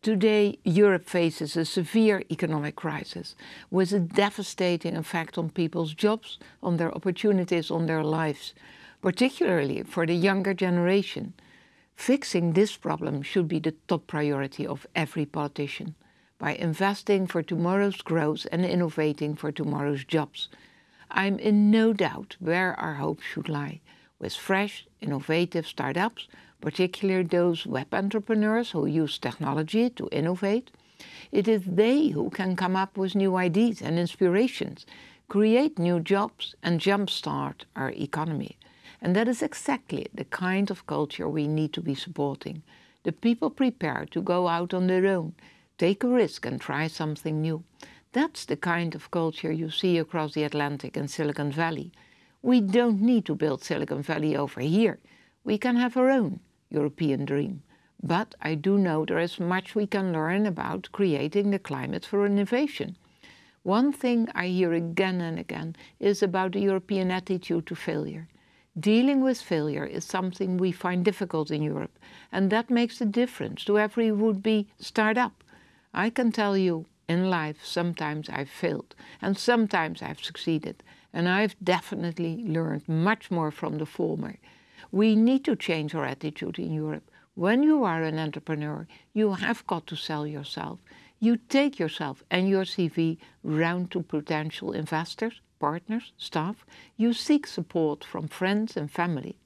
Today, Europe faces a severe economic crisis with a devastating effect on people's jobs, on their opportunities, on their lives, particularly for the younger generation. Fixing this problem should be the top priority of every politician by investing for tomorrow's growth and innovating for tomorrow's jobs. I'm in no doubt where our hope should lie, with fresh, innovative startups, particularly those web entrepreneurs who use technology to innovate. It is they who can come up with new ideas and inspirations, create new jobs and jumpstart our economy. And that is exactly the kind of culture we need to be supporting. The people prepared to go out on their own, take a risk and try something new. That's the kind of culture you see across the Atlantic and Silicon Valley. We don't need to build Silicon Valley over here. We can have our own European dream. But I do know there is much we can learn about creating the climate for innovation. One thing I hear again and again is about the European attitude to failure. Dealing with failure is something we find difficult in Europe, and that makes a difference to every would-be startup. I can tell you, in life, sometimes I've failed, and sometimes I've succeeded, and I've definitely learned much more from the former. We need to change our attitude in Europe. When you are an entrepreneur, you have got to sell yourself. You take yourself and your CV round to potential investors, partners, staff, you seek support from friends and family.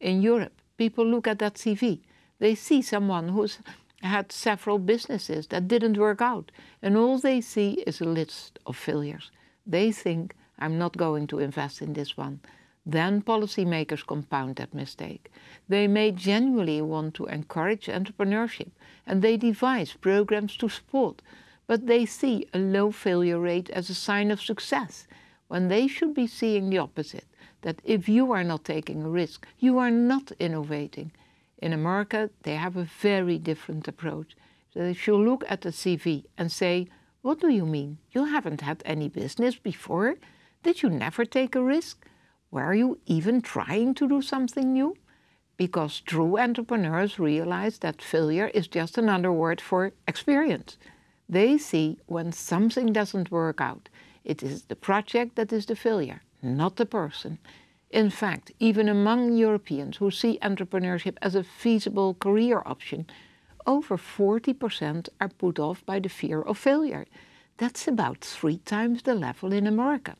In Europe, people look at that CV. They see someone who's had several businesses that didn't work out, and all they see is a list of failures. They think, I'm not going to invest in this one. Then policymakers compound that mistake. They may genuinely want to encourage entrepreneurship, and they devise programs to support, but they see a low failure rate as a sign of success when they should be seeing the opposite, that if you are not taking a risk, you are not innovating. In America, they have a very different approach. They should look at the CV and say, what do you mean? You haven't had any business before? Did you never take a risk? Were you even trying to do something new? Because true entrepreneurs realize that failure is just another word for experience. They see when something doesn't work out, it is the project that is the failure, not the person. In fact, even among Europeans who see entrepreneurship as a feasible career option, over 40% are put off by the fear of failure. That's about three times the level in America.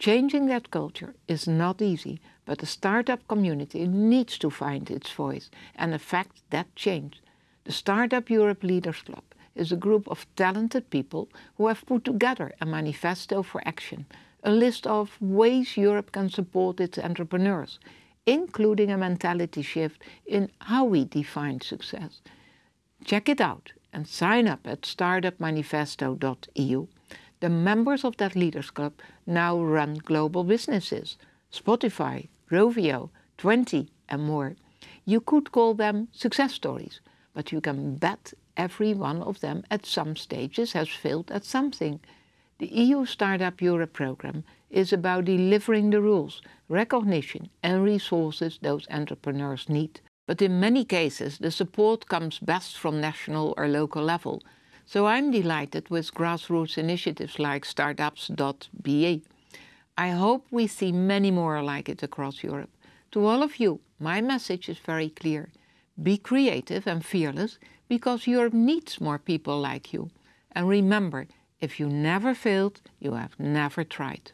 Changing that culture is not easy, but the startup community needs to find its voice and affect that change. The Startup Europe Leaders Club is a group of talented people who have put together a manifesto for action, a list of ways Europe can support its entrepreneurs, including a mentality shift in how we define success. Check it out and sign up at startupmanifesto.eu. The members of that Leaders Club now run global businesses, Spotify, Rovio, Tuenti and more. You could call them success stories, but you can bet every one of them at some stages has failed at something. The EU Startup Europe program is about delivering the rules, recognition and resources those entrepreneurs need. But in many cases, the support comes best from national or local level. So I'm delighted with grassroots initiatives like startups.be. I hope we see many more like it across Europe. To all of you, my message is very clear. Be creative and fearless because Europe needs more people like you. And remember, if you never failed, you have never tried.